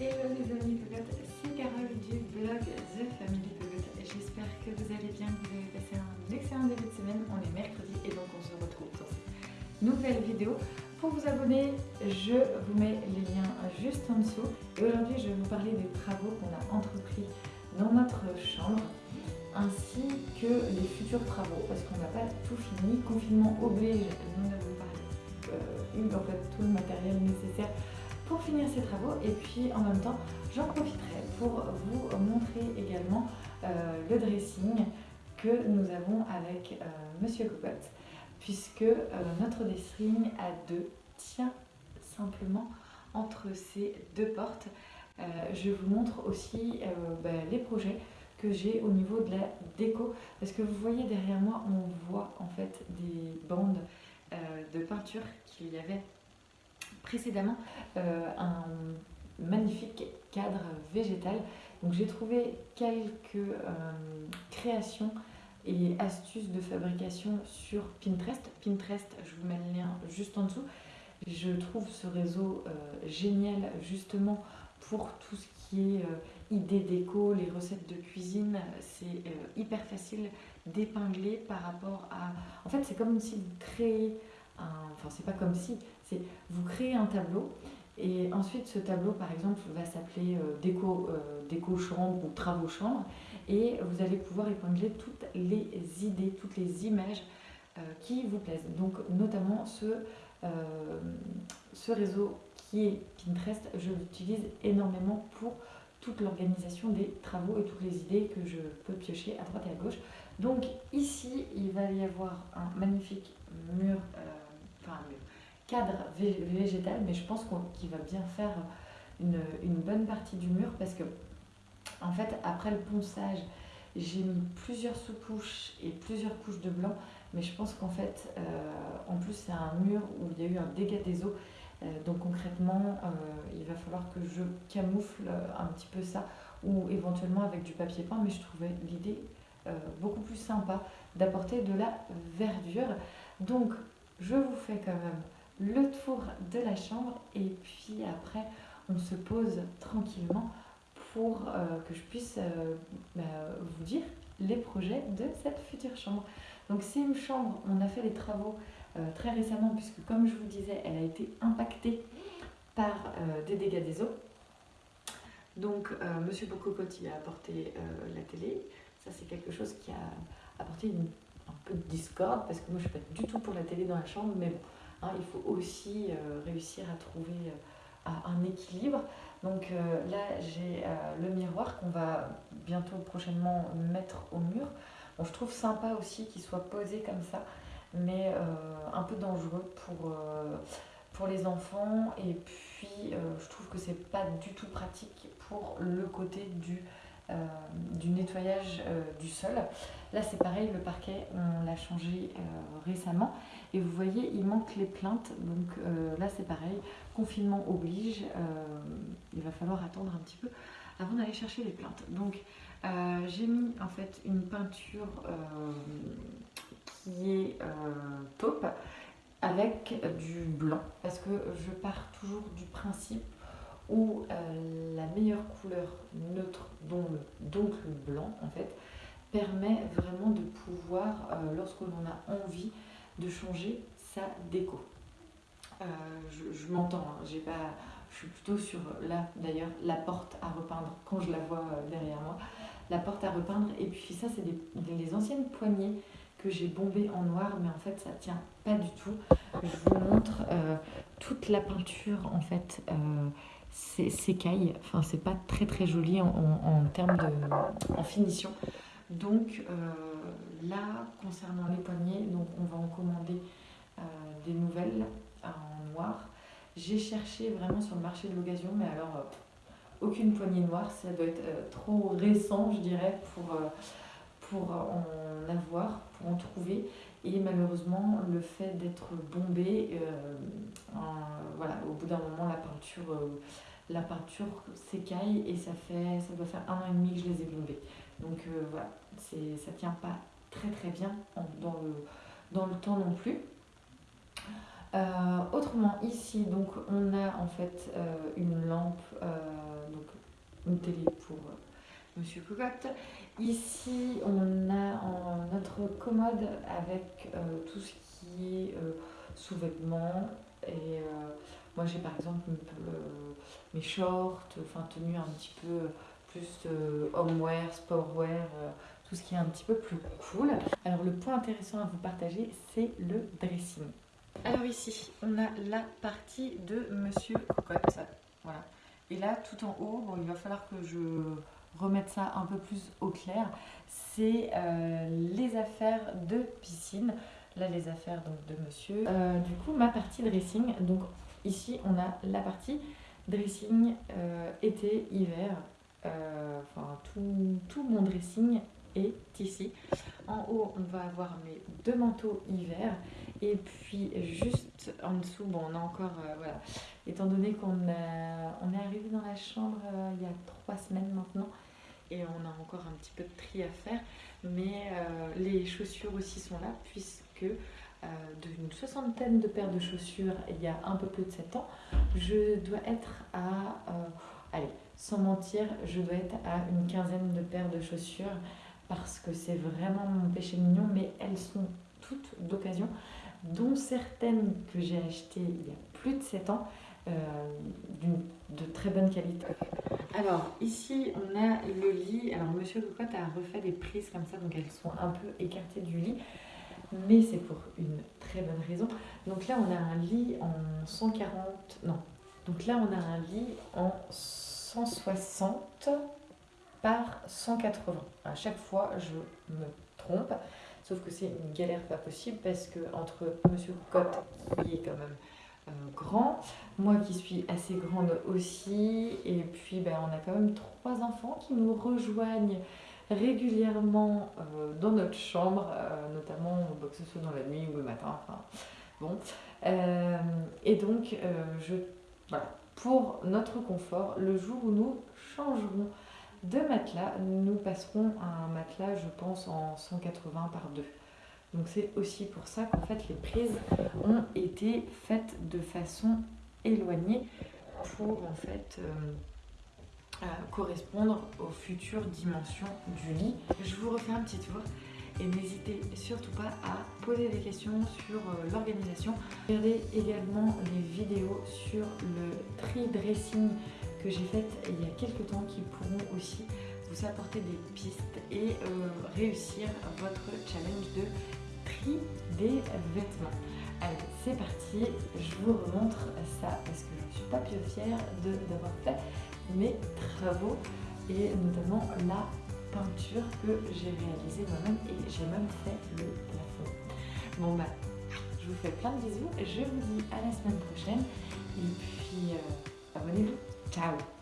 Hello les amis Pegotes, c'est Carole du blog The Family Pegote. J'espère que vous allez bien, que vous avez passé un excellent début de semaine. On est mercredi et donc on se retrouve dans cette nouvelle vidéo. Pour vous abonner, je vous mets les liens juste en dessous. Et aujourd'hui, je vais vous parler des travaux qu'on a entrepris dans notre chambre ainsi que les futurs travaux parce qu'on n'a pas tout fini. Confinement oblige, nous n'avons pas euh, eu en fait tout le matériel nécessaire pour finir ces travaux. Et puis en même temps j'en profiterai pour vous montrer également euh, le dressing que nous avons avec euh, Monsieur Cocotte. Puisque euh, notre dressing à deux tient simplement entre ces deux portes. je vous montre aussi bah, les projets que j'ai au niveau de la déco. Parce que vous voyez derrière moi on voit en fait des bandes de peinture qu'il y avait précédemment euh, un magnifique cadre végétal. Donc j'ai trouvé quelques euh, créations et astuces de fabrication sur Pinterest. Pinterest, je vous mets le lien juste en dessous. Je trouve ce réseau euh, génial justement pour tout ce qui est idées déco, les recettes de cuisine. C'est hyper facile d'épingler par rapport à... En fait, c'est comme si vous créez Enfin, c'est pas comme si, c'est vous créez un tableau et ensuite ce tableau, par exemple, va s'appeler euh, déco, euh, déco chambre ou travaux chambre et vous allez pouvoir épingler toutes les idées, toutes les images euh, qui vous plaisent. Donc, notamment ce, ce réseau qui est Pinterest, je l'utilise énormément pour toute l'organisation des travaux et toutes les idées que je peux piocher à droite et à gauche. Donc ici, il va y avoir un magnifique mur enfin cadre végétal, mais je pense qu'il va bien faire une, bonne partie du mur parce que, en fait, après le ponçage, j'ai mis plusieurs sous-couches et plusieurs couches de blanc, mais je pense qu'en fait, euh, en plus, c'est un mur où il y a eu un dégât des eaux. Euh, donc concrètement, euh, il va falloir que je camoufle un petit peu ça ou éventuellement avec du papier peint, mais je trouvais l'idée beaucoup plus sympa d'apporter de la verdure. Donc je vous fais quand même le tour de la chambre et puis après on se pose tranquillement pour euh, que je puisse euh, bah, vous dire les projets de cette future chambre. Donc c'est une chambre, on a fait des travaux euh, très récemment puisque comme je vous disais, elle a été impactée par des dégâts des eaux. Donc Monsieur Bococotti a apporté la télé, ça c'est quelque chose qui a apporté un peu de discorde parce que moi je suis pas du tout pour la télé dans la chambre, mais bon, hein, il faut aussi euh, réussir à trouver euh, un équilibre. Donc euh, là j'ai le miroir qu'on va bientôt prochainement mettre au mur. Je trouve sympa aussi qu'il soit posé comme ça, mais un peu dangereux pour, pour les enfants. Et puis je trouve que c'est pas du tout pratique pour le côté du euh, du nettoyage euh, du sol. Là c'est pareil, le parquet on l'a changé euh, récemment et vous voyez il manque les plaintes donc là c'est pareil, confinement oblige, il va falloir attendre un petit peu avant d'aller chercher les plaintes. Donc j'ai mis en fait une peinture qui est taupe avec du blanc parce que je pars toujours du principe où euh, la meilleure couleur neutre, donc le, blanc en fait, permet vraiment de pouvoir, euh, lorsque l'on a envie, de changer sa déco. Euh, je, m'entends, hein, j'ai pas, je suis plutôt sur là d'ailleurs la porte à repeindre quand je la vois derrière moi, la porte à repeindre et puis ça c'est des, anciennes poignées que j'ai bombées en noir mais en fait ça tient pas du tout. Je vous montre toute la peinture en fait s'écaille. Enfin, c'est pas très très joli en, termes de finition. Donc euh, là, concernant les poignées, donc on va en commander euh, des nouvelles en noir. J'ai cherché vraiment sur le marché de l'occasion, mais alors euh, aucune poignée noire, ça doit être trop récent, je dirais, pour en avoir, pour en trouver. Et malheureusement, le fait d'être bombé, euh, voilà, au bout d'un moment, la peinture, euh, la peinture s'écaille et ça fait, ça doit faire un an et demi que je les ai bombés. Donc euh, voilà, ça tient pas très très bien dans, le, dans le temps non plus. autrement, ici, donc on a en fait une lampe, donc télé pour Monsieur Cocotte. Ici, on a notre commode avec tout ce qui est sous-vêtements et moi j'ai par exemple mes shorts, enfin tenues un petit peu plus homeware, sportwear, tout ce qui est un petit peu plus cool. Alors le point intéressant à vous partager, c'est le dressing. Alors ici, on a la partie de Monsieur Cocotte. Voilà. Et là, tout en haut, il va falloir que je remette ça un peu plus au clair. C'est euh, les affaires de piscine. Là, les affaires donc, de monsieur. Euh, du coup, ma partie dressing. Donc ici, on a la partie dressing euh, été, hiver. Enfin, tout, tout mon dressing est ici. En haut, on va avoir mes deux manteaux hiver. Et puis juste en dessous, bon, on a encore, euh, voilà, étant donné qu'on on est arrivé dans la chambre euh, il y a trois semaines maintenant, et on a encore un petit peu de tri à faire, mais euh, les chaussures aussi sont là, puisque d'une soixantaine de paires de chaussures il y a un peu plus de 7 ans, je dois être à, allez, sans mentir, je dois être à une quinzaine de paires de chaussures parce que c'est vraiment mon péché mignon, mais elles sont toutes d'occasion, dont certaines que j'ai achetées il y a plus de 7 ans, euh, de très bonne qualité. Alors ici on a le lit, alors Monsieur Cocotte a refait des prises comme ça, donc elles sont un peu écartées du lit, mais c'est pour une très bonne raison. Donc là on a un lit en 140, non, donc là on a un lit en 160 par 180. À chaque fois, je me trompe, sauf que c'est une galère pas possible parce que entre Monsieur Cotte, qui est quand même euh, grand, moi qui suis assez grande aussi, et puis ben, on a quand même trois enfants qui nous rejoignent régulièrement euh, dans notre chambre, euh, notamment que ce soit dans la nuit ou le matin. Enfin, bon. et donc, je, voilà, pour notre confort, le jour où nous changerons de matelas, nous passerons à un matelas, je pense, en 180 par 2. Donc c'est aussi pour ça qu'en fait les prises ont été faites de façon éloignée pour en fait euh, euh, correspondre aux futures dimensions du lit. Je vous refais un petit tour et n'hésitez surtout pas à poser des questions sur euh, l'organisation. Regardez également les vidéos sur le tri dressing que j'ai faites il y a quelques temps qui pourront aussi vous apporter des pistes et euh, réussir votre challenge de tri des vêtements. Allez, c'est parti, je vous remontre ça parce que je ne suis pas plus fière d'avoir fait mes travaux et notamment la peinture que j'ai réalisée moi-même et j'ai même fait le plafond. Bon bah, je vous fais plein de bisous, je vous dis à la semaine prochaine et puis euh, abonnez-vous. Chao.